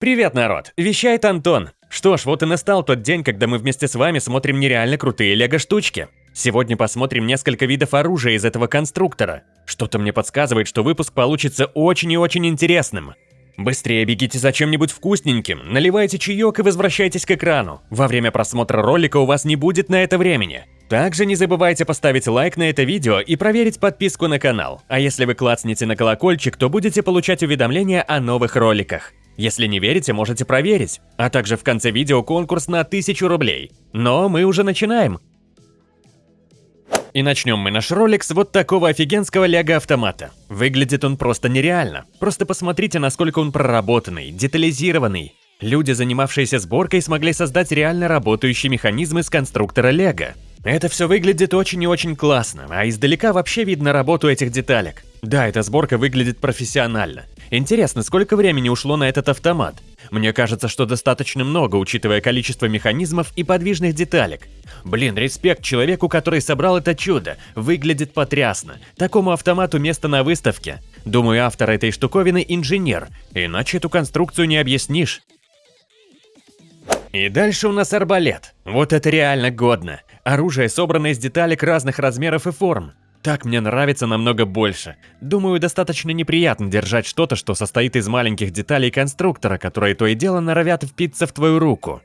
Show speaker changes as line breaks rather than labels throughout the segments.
Привет, народ! Вещает Антон. Что ж, вот и настал тот день, когда мы вместе с вами смотрим нереально крутые лего-штучки. Сегодня посмотрим несколько видов оружия из этого конструктора. Что-то мне подсказывает, что выпуск получится очень и очень интересным. Быстрее бегите за чем-нибудь вкусненьким, наливайте чаек и возвращайтесь к экрану. Во время просмотра ролика у вас не будет на это времени. Также не забывайте поставить лайк на это видео и проверить подписку на канал. А если вы клацнете на колокольчик, то будете получать уведомления о новых роликах. Если не верите, можете проверить. А также в конце видео конкурс на 1000 рублей. Но мы уже начинаем. И начнем мы наш ролик с вот такого офигенского лего-автомата. Выглядит он просто нереально. Просто посмотрите, насколько он проработанный, детализированный. Люди, занимавшиеся сборкой, смогли создать реально работающий механизм из конструктора лего. Это все выглядит очень и очень классно, а издалека вообще видно работу этих деталек. Да, эта сборка выглядит профессионально. Интересно, сколько времени ушло на этот автомат? Мне кажется, что достаточно много, учитывая количество механизмов и подвижных деталек. Блин, респект человеку, который собрал это чудо. Выглядит потрясно. Такому автомату место на выставке. Думаю, автор этой штуковины инженер, иначе эту конструкцию не объяснишь. И дальше у нас арбалет. Вот это реально годно. Оружие собрано из деталек разных размеров и форм. Так мне нравится намного больше. Думаю, достаточно неприятно держать что-то, что состоит из маленьких деталей конструктора, которые то и дело норовят впиться в твою руку.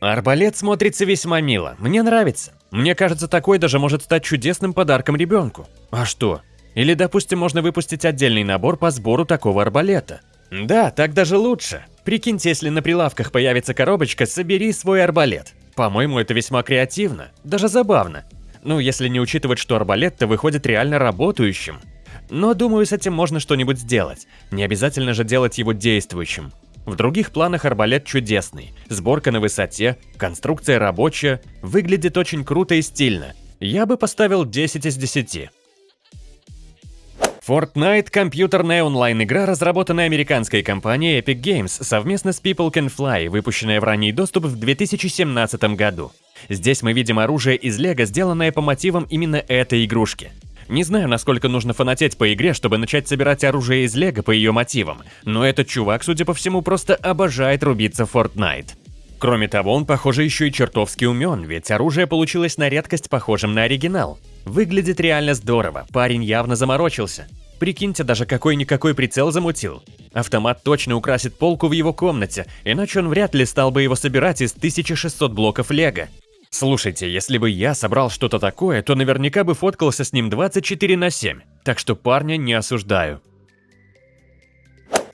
Арбалет смотрится весьма мило, мне нравится. Мне кажется, такой даже может стать чудесным подарком ребенку. А что? Или, допустим, можно выпустить отдельный набор по сбору такого арбалета. Да, так даже лучше. Прикиньте, если на прилавках появится коробочка «Собери свой арбалет». По-моему, это весьма креативно, даже забавно. Ну, если не учитывать, что арбалет-то выходит реально работающим. Но думаю, с этим можно что-нибудь сделать. Не обязательно же делать его действующим. В других планах арбалет чудесный. Сборка на высоте, конструкция рабочая, выглядит очень круто и стильно. Я бы поставил 10 из 10. Fortnite – компьютерная онлайн-игра, разработанная американской компанией Epic Games совместно с People Can Fly, выпущенная в ранний доступ в 2017 году. Здесь мы видим оружие из лего, сделанное по мотивам именно этой игрушки. Не знаю, насколько нужно фанатеть по игре, чтобы начать собирать оружие из лего по ее мотивам, но этот чувак, судя по всему, просто обожает рубиться в Fortnite. Кроме того, он, похоже, еще и чертовски умен, ведь оружие получилось на редкость похожим на оригинал. Выглядит реально здорово, парень явно заморочился. Прикиньте, даже какой-никакой прицел замутил. Автомат точно украсит полку в его комнате, иначе он вряд ли стал бы его собирать из 1600 блоков лего. Слушайте, если бы я собрал что-то такое, то наверняка бы фоткался с ним 24 на 7, так что парня не осуждаю.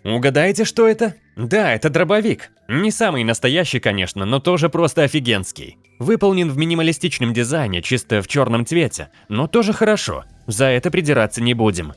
Угадаете, что это? Да, это дробовик. Не самый настоящий, конечно, но тоже просто офигенский. Выполнен в минималистичном дизайне, чисто в черном цвете, но тоже хорошо. За это придираться не будем.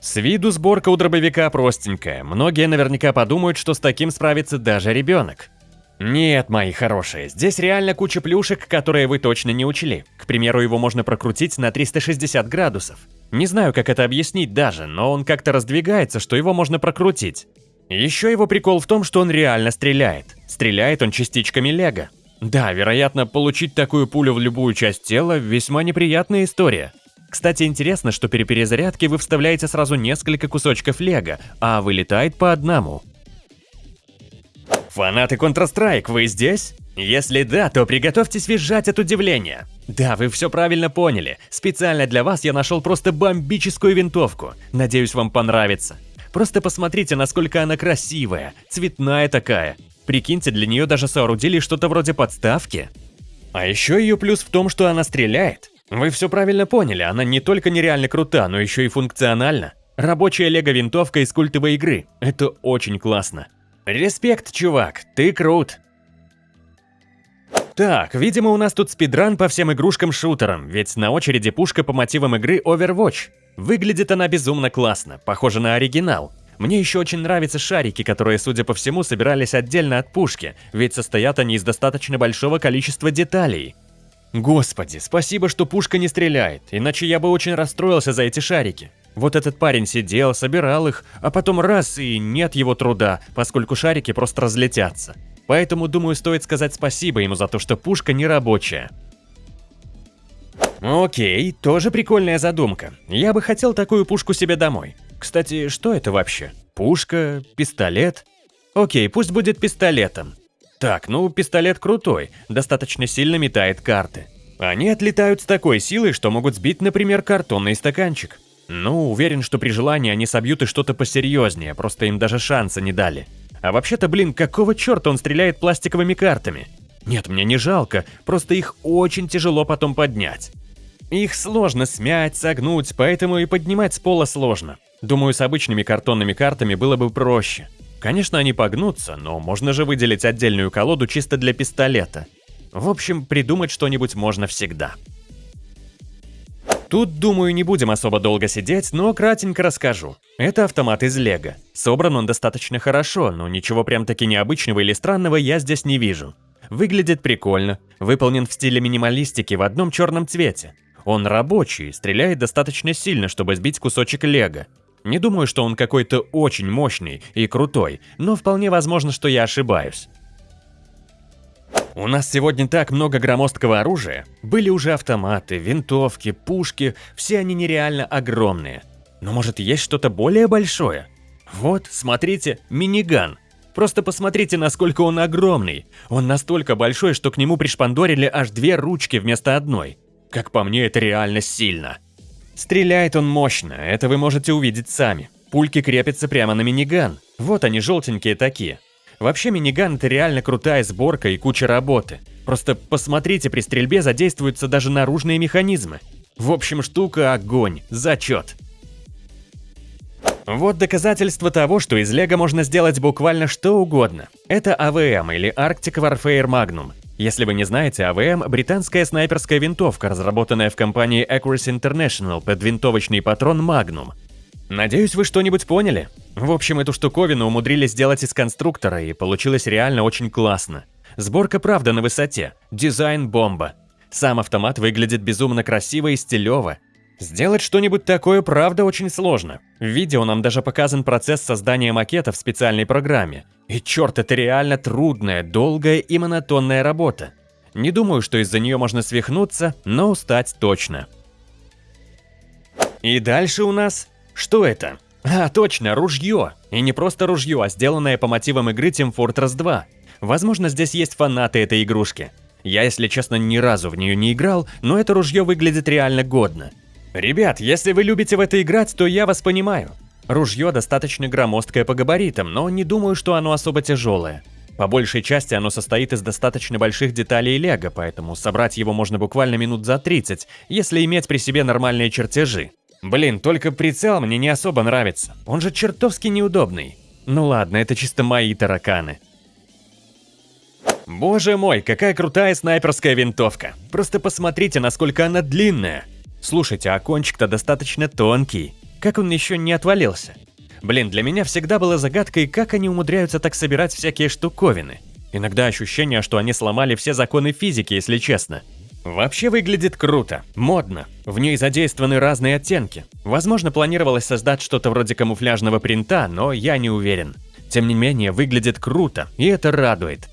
С виду сборка у дробовика простенькая. Многие наверняка подумают, что с таким справится даже ребенок. Нет, мои хорошие, здесь реально куча плюшек, которые вы точно не учли. К примеру, его можно прокрутить на 360 градусов. Не знаю, как это объяснить даже, но он как-то раздвигается, что его можно прокрутить. Еще его прикол в том, что он реально стреляет. Стреляет он частичками лего. Да, вероятно, получить такую пулю в любую часть тела – весьма неприятная история. Кстати, интересно, что при перезарядке вы вставляете сразу несколько кусочков лего, а вылетает по одному. Фанаты Counter-Strike, вы здесь? Если да, то приготовьтесь визжать от удивления. Да, вы все правильно поняли. Специально для вас я нашел просто бомбическую винтовку. Надеюсь, вам понравится. Просто посмотрите, насколько она красивая, цветная такая. Прикиньте, для нее даже соорудили что-то вроде подставки. А еще ее плюс в том, что она стреляет. Вы все правильно поняли, она не только нереально крута, но еще и функциональна. Рабочая лего-винтовка из культовой игры. Это очень классно. Респект, чувак, ты крут. Так, видимо у нас тут спидран по всем игрушкам-шутерам, ведь на очереди пушка по мотивам игры Overwatch. Выглядит она безумно классно, похоже на оригинал. Мне еще очень нравятся шарики, которые, судя по всему, собирались отдельно от пушки, ведь состоят они из достаточно большого количества деталей. Господи, спасибо, что пушка не стреляет, иначе я бы очень расстроился за эти шарики. Вот этот парень сидел, собирал их, а потом раз и нет его труда, поскольку шарики просто разлетятся. Поэтому, думаю, стоит сказать спасибо ему за то, что пушка не рабочая. Окей, тоже прикольная задумка. Я бы хотел такую пушку себе домой. Кстати, что это вообще? Пушка? Пистолет? Окей, пусть будет пистолетом. Так, ну пистолет крутой, достаточно сильно метает карты. Они отлетают с такой силой, что могут сбить, например, картонный стаканчик. Ну, уверен, что при желании они собьют и что-то посерьезнее, просто им даже шанса не дали. А вообще-то, блин, какого черта он стреляет пластиковыми картами? Нет, мне не жалко, просто их очень тяжело потом поднять. Их сложно смять, согнуть, поэтому и поднимать с пола сложно. Думаю, с обычными картонными картами было бы проще. Конечно, они погнутся, но можно же выделить отдельную колоду чисто для пистолета. В общем, придумать что-нибудь можно всегда. Тут, думаю, не будем особо долго сидеть, но кратенько расскажу. Это автомат из Лего. Собран он достаточно хорошо, но ничего прям таки необычного или странного я здесь не вижу. Выглядит прикольно, выполнен в стиле минималистики в одном черном цвете. Он рабочий, стреляет достаточно сильно, чтобы сбить кусочек лего. Не думаю, что он какой-то очень мощный и крутой, но вполне возможно, что я ошибаюсь. У нас сегодня так много громоздкого оружия. Были уже автоматы, винтовки, пушки, все они нереально огромные. Но может есть что-то более большое? Вот, смотрите, миниган. Просто посмотрите, насколько он огромный. Он настолько большой, что к нему пришпандорили аж две ручки вместо одной. Как по мне, это реально сильно. Стреляет он мощно, это вы можете увидеть сами. Пульки крепятся прямо на миниган. Вот они, желтенькие такие. Вообще миниган это реально крутая сборка и куча работы. Просто посмотрите, при стрельбе задействуются даже наружные механизмы. В общем, штука огонь, зачет. Вот доказательство того, что из Лего можно сделать буквально что угодно. Это АВМ или Arctic Warfare Magnum. Если вы не знаете, АВМ – британская снайперская винтовка, разработанная в компании Accuracy International под винтовочный патрон Magnum. Надеюсь, вы что-нибудь поняли? В общем, эту штуковину умудрились сделать из конструктора, и получилось реально очень классно. Сборка правда на высоте, дизайн бомба. Сам автомат выглядит безумно красиво и стилево, Сделать что-нибудь такое правда очень сложно. В видео нам даже показан процесс создания макета в специальной программе. И черт, это реально трудная, долгая и монотонная работа. Не думаю, что из-за нее можно свихнуться, но устать точно. И дальше у нас... Что это? А, точно, ружье. И не просто ружье, а сделанное по мотивам игры Team Fortress 2. Возможно, здесь есть фанаты этой игрушки. Я, если честно, ни разу в нее не играл, но это ружье выглядит реально годно. Ребят, если вы любите в это играть, то я вас понимаю. Ружье достаточно громоздкое по габаритам, но не думаю, что оно особо тяжелое. По большей части оно состоит из достаточно больших деталей лего, поэтому собрать его можно буквально минут за 30, если иметь при себе нормальные чертежи. Блин, только прицел мне не особо нравится, он же чертовски неудобный. Ну ладно, это чисто мои тараканы. Боже мой, какая крутая снайперская винтовка. Просто посмотрите, насколько она длинная. Слушайте, а кончик-то достаточно тонкий. Как он еще не отвалился? Блин, для меня всегда была загадкой, как они умудряются так собирать всякие штуковины. Иногда ощущение, что они сломали все законы физики, если честно. Вообще выглядит круто, модно. В ней задействованы разные оттенки. Возможно, планировалось создать что-то вроде камуфляжного принта, но я не уверен. Тем не менее, выглядит круто, и это радует.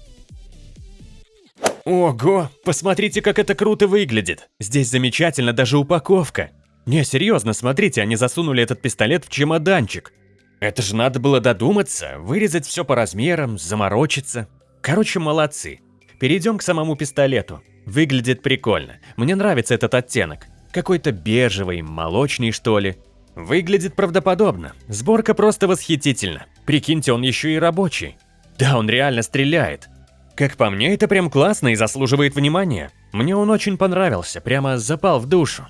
Ого, посмотрите, как это круто выглядит. Здесь замечательно даже упаковка. Не, серьезно, смотрите, они засунули этот пистолет в чемоданчик. Это же надо было додуматься, вырезать все по размерам, заморочиться. Короче, молодцы. Перейдем к самому пистолету. Выглядит прикольно. Мне нравится этот оттенок. Какой-то бежевый, молочный что ли. Выглядит правдоподобно. Сборка просто восхитительна. Прикиньте, он еще и рабочий. Да, он реально стреляет. Как по мне, это прям классно и заслуживает внимания. Мне он очень понравился, прямо запал в душу.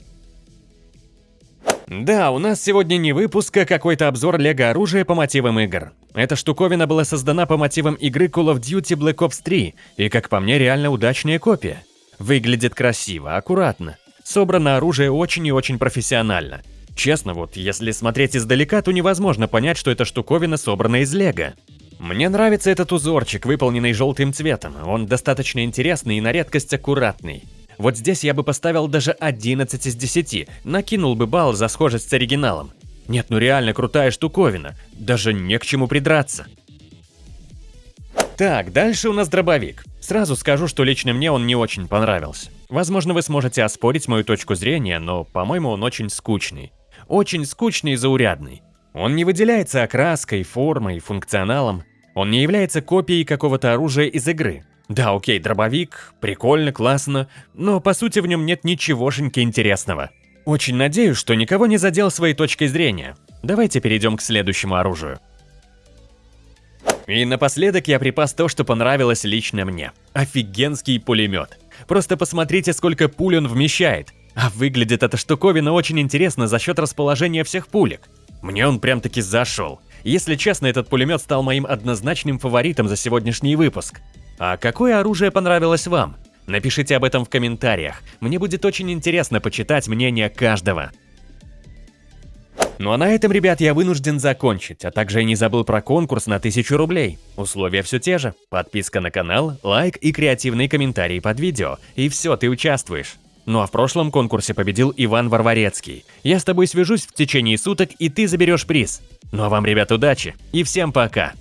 Да, у нас сегодня не выпуск, а какой-то обзор лего оружия по мотивам игр. Эта штуковина была создана по мотивам игры Call of Duty Black Ops 3, и как по мне, реально удачная копия. Выглядит красиво, аккуратно. Собрано оружие очень и очень профессионально. Честно, вот если смотреть издалека, то невозможно понять, что эта штуковина собрана из лего. Мне нравится этот узорчик, выполненный желтым цветом. Он достаточно интересный и на редкость аккуратный. Вот здесь я бы поставил даже 11 из 10, накинул бы балл за схожесть с оригиналом. Нет, ну реально крутая штуковина, даже не к чему придраться. Так, дальше у нас дробовик. Сразу скажу, что лично мне он не очень понравился. Возможно, вы сможете оспорить мою точку зрения, но, по-моему, он очень скучный. Очень скучный и заурядный. Он не выделяется окраской, формой, функционалом. Он не является копией какого-то оружия из игры. Да, окей, дробовик, прикольно, классно, но по сути в нем нет ничегошеньки интересного. Очень надеюсь, что никого не задел своей точкой зрения. Давайте перейдем к следующему оружию. И напоследок я припас то, что понравилось лично мне. Офигенский пулемет. Просто посмотрите, сколько пуль он вмещает. А выглядит эта штуковина очень интересно за счет расположения всех пулек. Мне он прям-таки зашел. Если честно, этот пулемет стал моим однозначным фаворитом за сегодняшний выпуск. А какое оружие понравилось вам? Напишите об этом в комментариях. Мне будет очень интересно почитать мнение каждого. Ну а на этом, ребят, я вынужден закончить, а также я не забыл про конкурс на 1000 рублей. Условия все те же. Подписка на канал, лайк и креативный комментарий под видео. И все, ты участвуешь. Ну а в прошлом конкурсе победил Иван Варварецкий. Я с тобой свяжусь в течение суток, и ты заберешь приз. Ну а вам, ребят, удачи и всем пока!